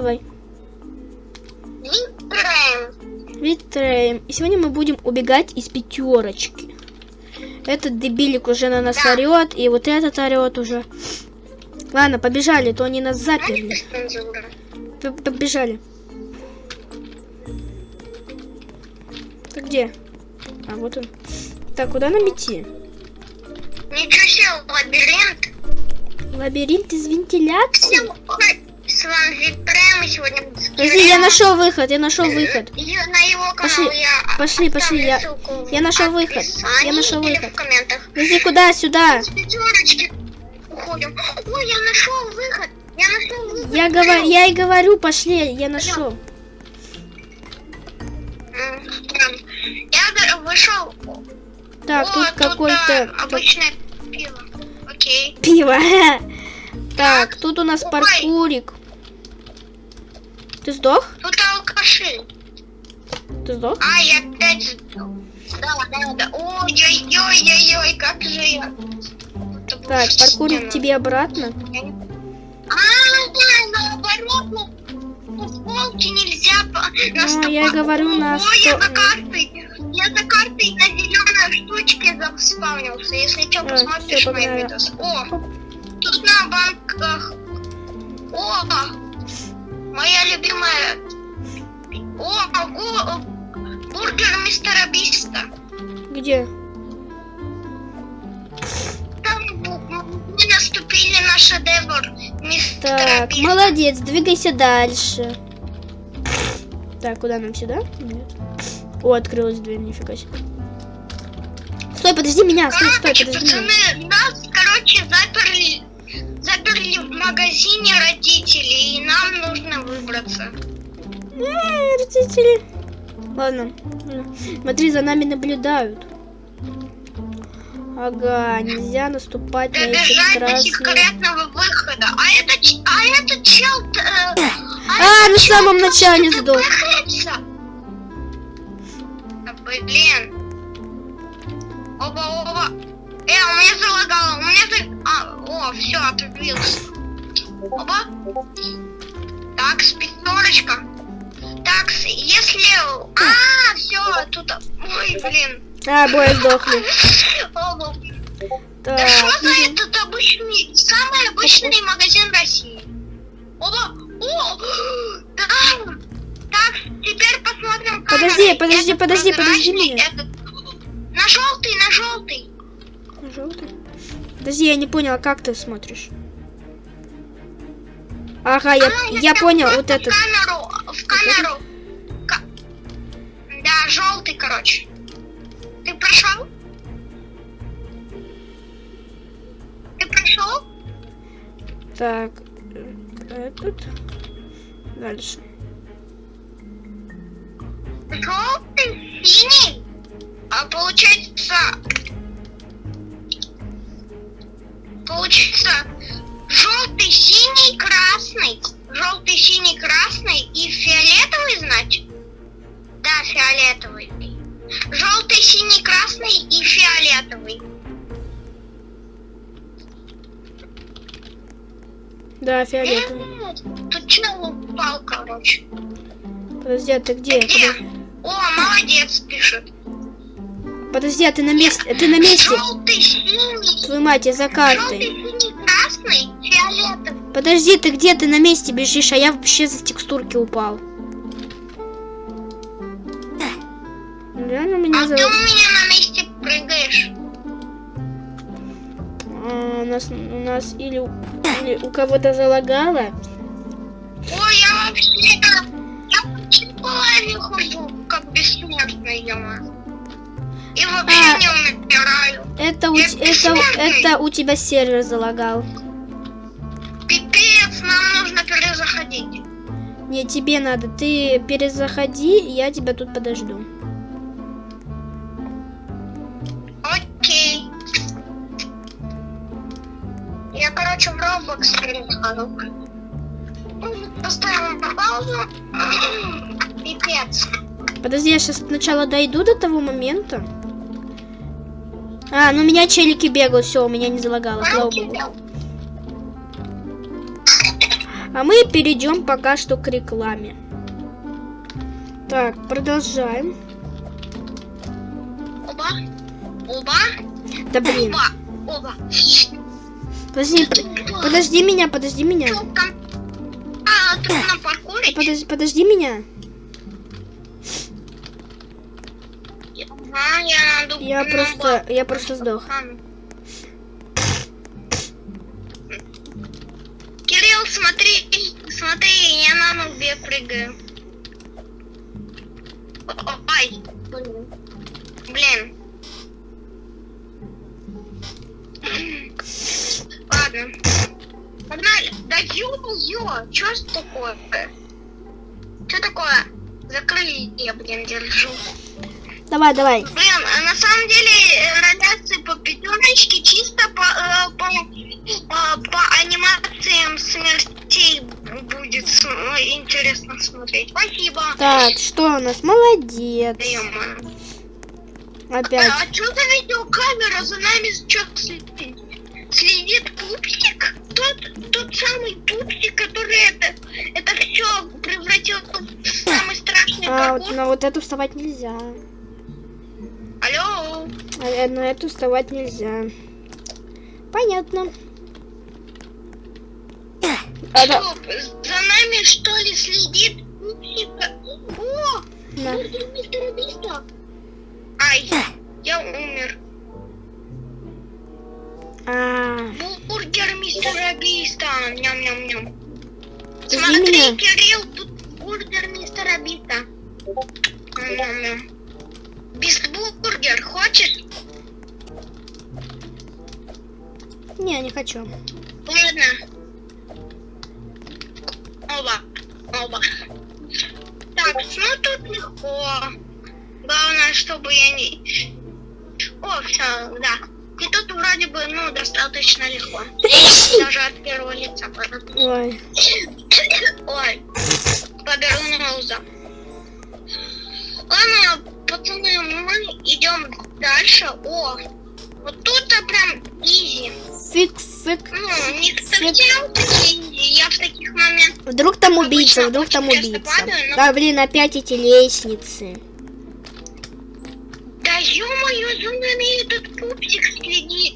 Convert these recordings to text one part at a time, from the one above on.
Давай. Витраем. Витреем. И сегодня мы будем убегать из пятерочки. Этот дебилик уже на нас Да. орет, и вот этот орет уже. Ладно, побежали, то они нас заперли. Побежали. Ты где? А, вот он. Так, куда нам идти? Ничего себе, лабиринт. Лабиринт из вентиляции? Всем ой, С вами Витраем, и сегодня Подожди, я нашел выход, я нашел выход. И на его канал Пошли, я пошли, пошли, я- я нашел выход, я нашел выход. Подожди, куда? Сюда. Уходим. Ой, я нашел выход. Я нашел выход. Я, говорю, я и говорю, пошли, я нашел. Я вышел. Так, О, тут какой-то обычное пиво. Окей. пиво. Так, тут у нас паркурик. Ты сдох? Тут алкаши. Ты сдох? А, я опять сдох. Да, да, да. Ой-ой-ой-ой-ой, как же я. Так, паркурик стена. тебе обратно. А, да, наоборот, на, на полке нельзя по- Ну, я говорю, на Ой, я за картой. Я за картой на зеленой штучке заспавнился. Если что, А, посмотришь погнали. видосы. О, тут на банках. О, моя любимая. О, го- бургер мистера Биста. Где? Там мы наступили на шедевр мистера Так, Биста. молодец, двигайся дальше. Так, куда нам сюда? Нет. О, открылась дверь, нифига себе. Стой, подожди меня, стой, стой, подожди меня. пацаны, нас, короче, заперли, заперли в магазине родители, и нам нужно выбраться. Эй, родители. Ладно. Смотри, за нами наблюдают. Ага, нельзя наступать на эти Добежать красные... секретного выхода. А это, а это чел... э, А, это на чел самом начале сдох. блин. Оба, оба. Э, у меня залагало, у меня за... О, все, отвился. Оба. Так, пятерочка. Так, если... А, все, тут... Ой, блин. А, боя сдохли. Да что за этот обычный, самый обычный магазин России? Оба! О! Да! Так, теперь посмотрим камеры. Подожди, подожди, подожди, подожди меня. этот- Подожди, я не поняла, как ты смотришь? Ага, я, А, я понял, вот этот. В камеру, в камеру. Ка- Да, желтый, короче. Ты прошел? Ты прошел? Так, этот. Дальше. Желтый, синий. А получается... Получится желтый, синий, красный. Желтый, синий, красный и фиолетовый, значит? Да, фиолетовый. Желтый, синий, красный и фиолетовый. Да, фиолетовый. М, Тут чел упал, короче. Подожди, а ты где? Где? Подожди, О, молодец, пишет. Подожди, а ты на месте? Ты на месте? Желтый, синий. Твою мать, я за Желтый, картой. синий, красный, фиолетовый. Подожди, ты где? Ты на месте бежишь, а я вообще за текстурки упал. Реально меня А за... ты у меня на месте прыгаешь. А, у нас, у нас или, у- или у кого-то залагало. Ой, я вообще... Я по хожу, как бессмертный, ё И вообще А. не умираю. Это у, Я это, бессмертный. это у тебя сервер залагал. Пипец, нам нужно перезаходить. Не, тебе надо. Ты перезаходи, я тебя тут подожду. Окей. Я, короче, в Roblox перехожу. Поставим на паузу. Пипец. Подожди, я сейчас сначала дойду до того момента. А, ну у меня челики бегают, все, у меня не залагало, слава богу. А мы перейдем пока что к рекламе. Так, продолжаем. Оба. Оба. Да блин. Оба. Оба. Подожди, подожди меня, подожди меня. А, на паркуре? Подожди, подожди меня. Ага, я просто, я просто сдох. Кирилл, смотри, смотри, я на нубе прыгаю. О, Ай, блин. Ладно. Погнали. Да ё-моё, чё ж такое? Что такое? Закрыли, я, блин, держу. Давай, давай. Блин, а на самом деле э, радиации по пятерочке чисто по, э, по, э, по анимациям смертей будет э, интересно смотреть. Спасибо. Так, что у нас? Молодец. Опять. А что за видеокамера за нами что следит? Следит пупсик? Тот, тот самый пупсик, который это, это все превратил в самый страшный А, вот паркур. на вот эту вставать нельзя. А э, на эту вставать нельзя. Понятно. А, да, за нами что ли следит? О, на. бургер мистера Биста. Ай, я умер. А, Бургер мистера Биста. Ням-ням-ням. Смотри, меня. Кирилл, тут бургер мистера Биста. Ням-ням-ням. Бистбургер, хочешь? Не, не хочу. Ладно. Оба. Оба. Так, ну тут легко. Главное, чтобы я не... О, все, да. И тут вроде бы, ну, достаточно легко. Даже от первого лица. Ой. Ой, поберу ноуза. Ладно, пацаны, мы идем дальше. О, вот тут прям изи. Фик, фик. Ну, не совсем такие изи. Я в таких моментах... Вдруг там убийца, вдруг там убийца. падаю, но- Да, блин, опять эти лестницы. Да ё-моё, за нами этот пупсик следит.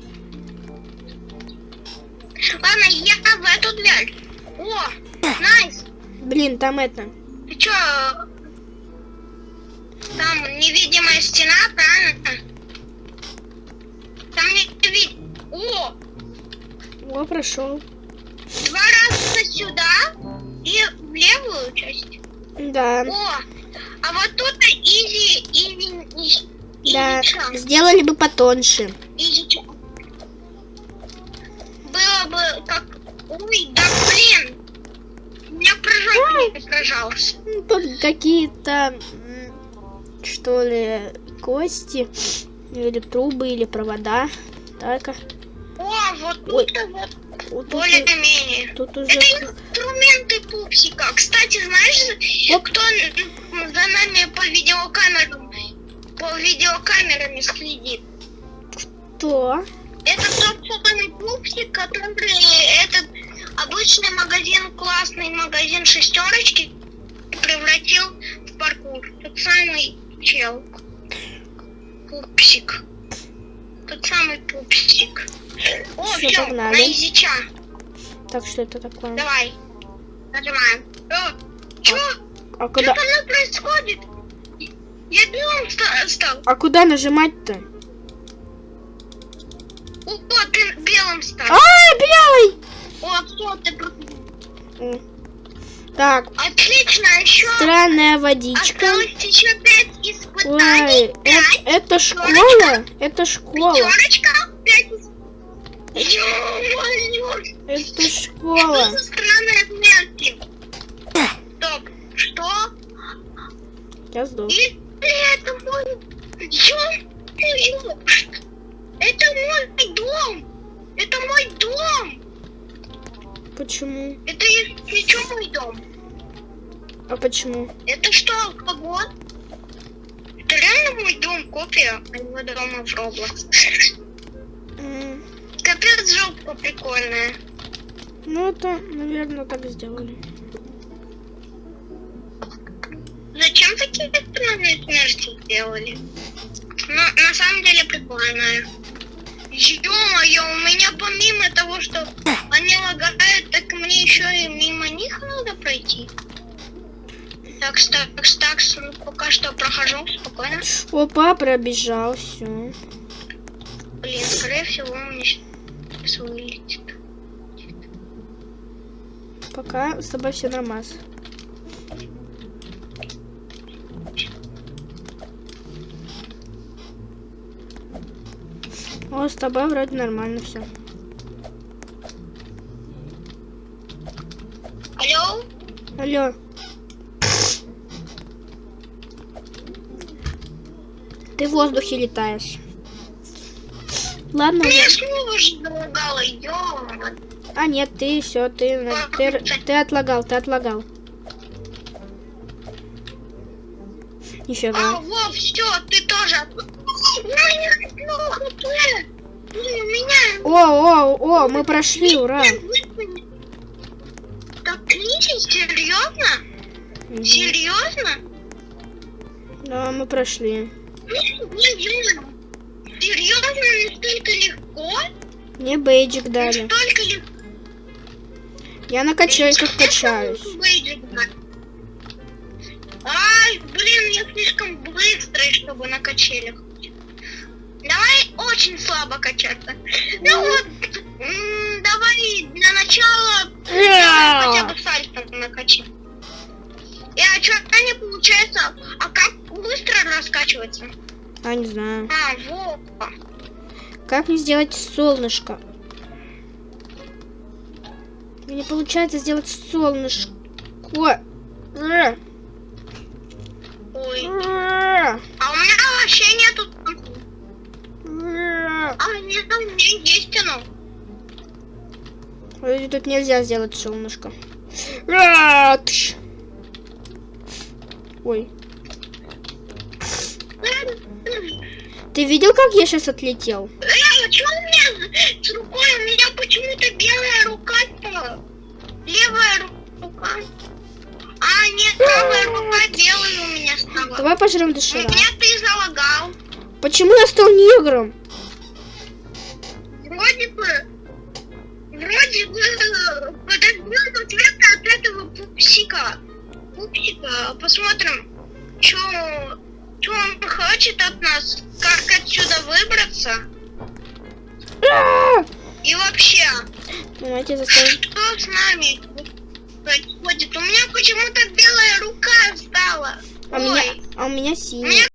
Ладно, я в эту дверь. О, nice. Блин, там это. Ты чё? Там невидимая стена, правильно? Там не видно. О, О, прошел. два раза сюда и в левую часть. Да. О, а вот тут easy, easy, easy, Да. easy, Сделали бы потоньше. изи. Было бы как... Ой, да блин. У меня прыжок не сражался. Ну, Тут какие-то, что ли, кости. Или трубы, или провода. Так. Вот Ой. тут вот тут, более-менее. тут уже... Это инструменты пупсика. Кстати, знаешь, Оп. кто за нами по видеокамерам, по видеокамерам следит? Что? Это тот самый пупсик, который этот обычный магазин, классный магазин шестерочки превратил в паркур. Тот самый чел. Пупсик. Тот самый пупсик. О, все, погнали. на изича. Так, что это такое? Давай. Нажимаем. О, чё? А Что куда, со мной происходит? Я белым ста- стал. а куда нажимать-то? О, ты белым стал. А, белый! О, все, ты... Так, Отлично, еще странная водичка. еще Ой, испытаний. это, это школа? Это школа. Пятерочка. Пять. Ё-моё, Это что школа. за странные смерти? Стоп, что? Я сдох. Или это мой... Это мой дом. Это мой дом. Почему? Это что мой дом. А почему? Это что, алкоголь? Это реально мой дом, копия моего дома в Roblox. М, Капец, жопка прикольная. Ну, это, наверное, так сделали. Зачем такие экстремальные смерти сделали? Ну, на самом деле прикольно. Ё-моё, у меня помимо того, что они лагают, так мне еще и мимо них надо пройти. Так, так, так, ну, пока что прохожу спокойно. Опа, пробежал, все. Блин, скорее всего, у меня сейчас вылетит. Пока с тобой все нормально. О, с тобой вроде нормально все. Алло? Алло. Ты в воздухе летаешь. Ладно, Меня уже. ё А нет, ты все, ты, на- ты, ты отлагал, ты отлагал. Нифига. А, во, все, ты тоже. О, о, о, мы прошли, ура. Так, серьезно? Серьезно? Да, мы прошли. Серьезно? Серьезно, настолько легко? Мне бейджик дали. Настолько легко. Я на качельках качаюсь. Ай, блин, я слишком быстрый, чтобы на качелях. Давай очень слабо качаться. Ну вот, давай для начала хотя бы сальто накачай. И а что, не получается? А как быстро раскачиваться? А, не знаю. А, вот. Как мне сделать солнышко? Мне не получается сделать солнышко. Ой. А у меня вообще нету. А нет, у меня есть оно. Ой, Тут нельзя сделать солнышко. А. Ой. Ты видел, как я сейчас отлетел? Э, что у меня с рукой? У меня почему-то белая рука стала. Левая ру- рука. А, нет, правая рука белая у меня стала. Давай пожрем У дошира. меня ты залагал. Почему я стал негром? Вроде бы... Вроде бы... э, Подождем ответа от этого пупсика. Пупсика. Посмотрим, что... Что он хочет от нас? Как отсюда выбраться? И вообще, Давайте заставим. что с нами происходит? У меня почему-то белая рука стала. А у Ой, меня, а у меня меня